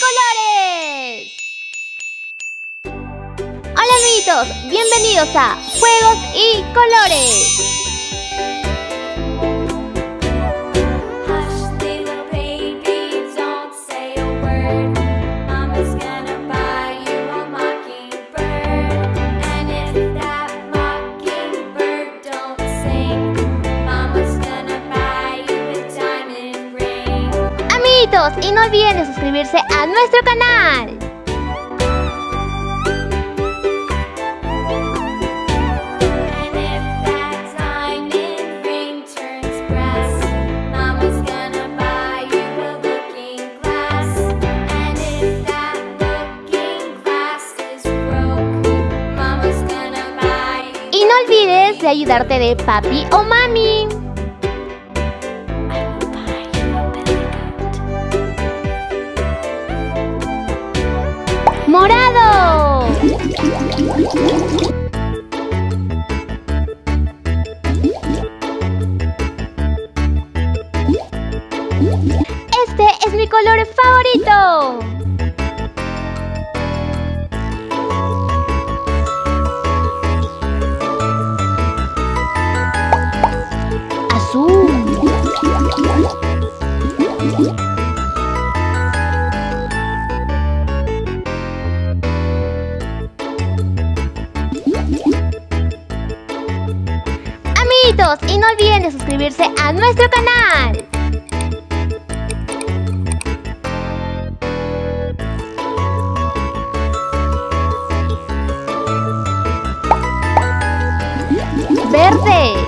colores! Hola amiguitos, bienvenidos a Juegos y Colores. Y no olviden de suscribirse a nuestro canal. Y no olvides de ayudarte de papi o mami. ¡Morado! Este es mi color favorito. Y no olviden de suscribirse a nuestro canal. Verde.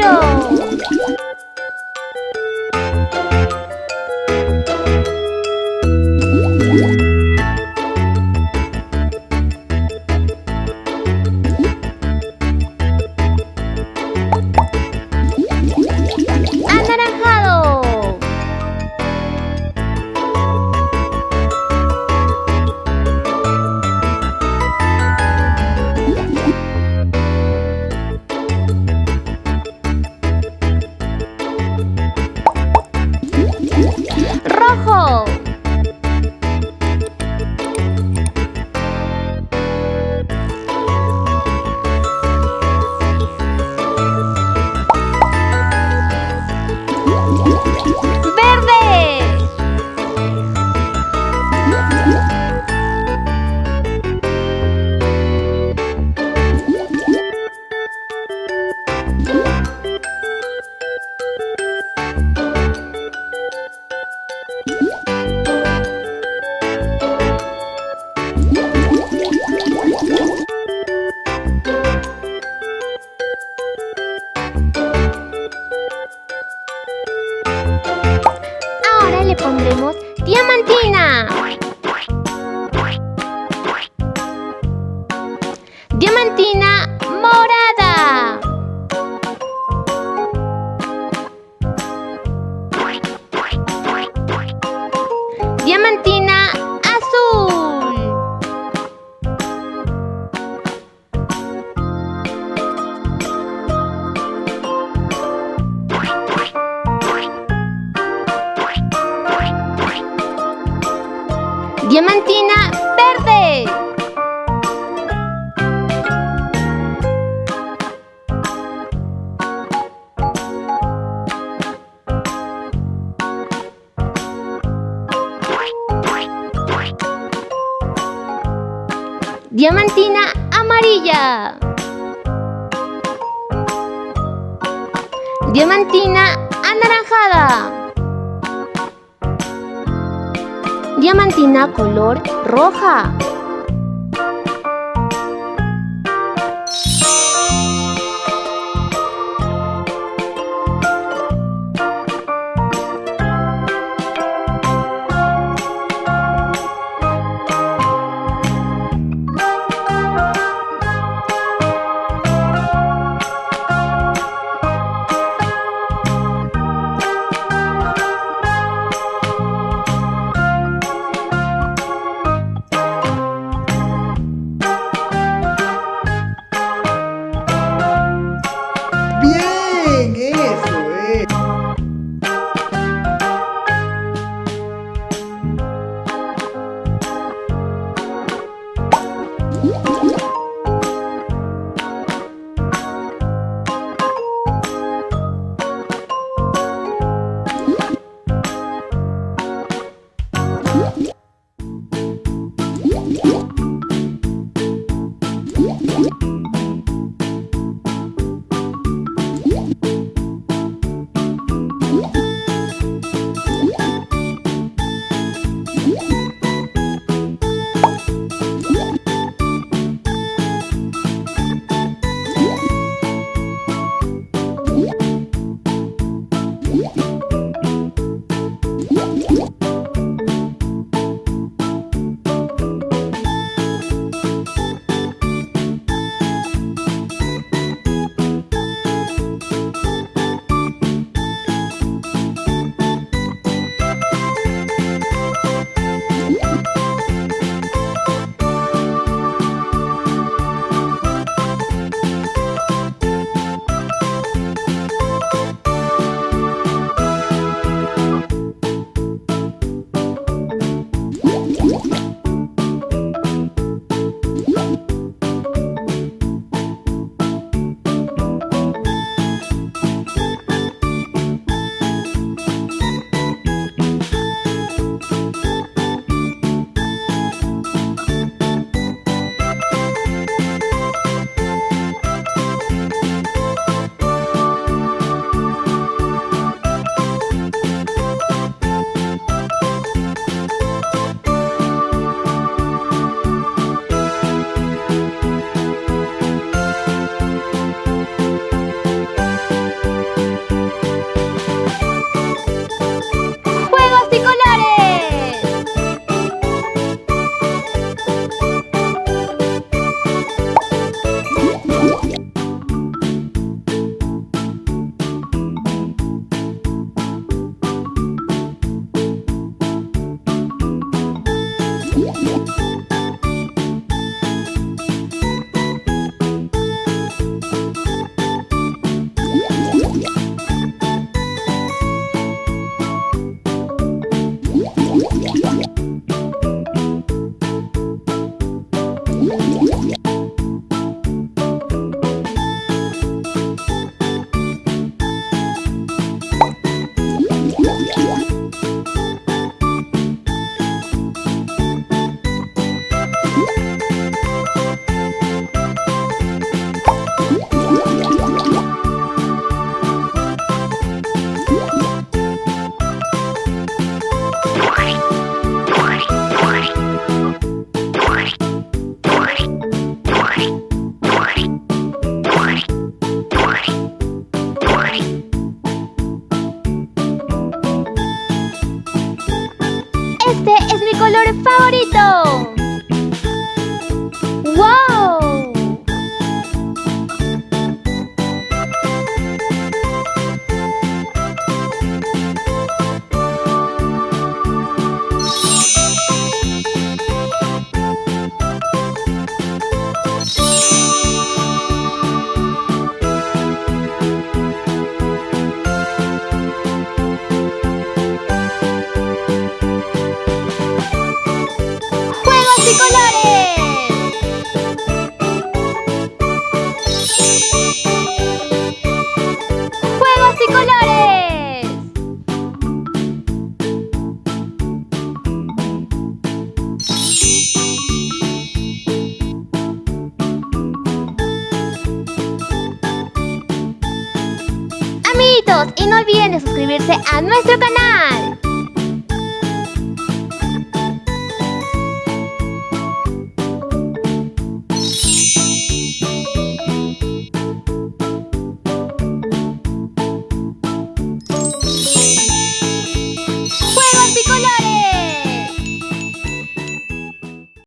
Amarillo. Diamantina verde. Diamantina amarilla. Diamantina anaranjada. Diamantina color roja. colores! Amiguitos, y no olviden de suscribirse a nuestro canal.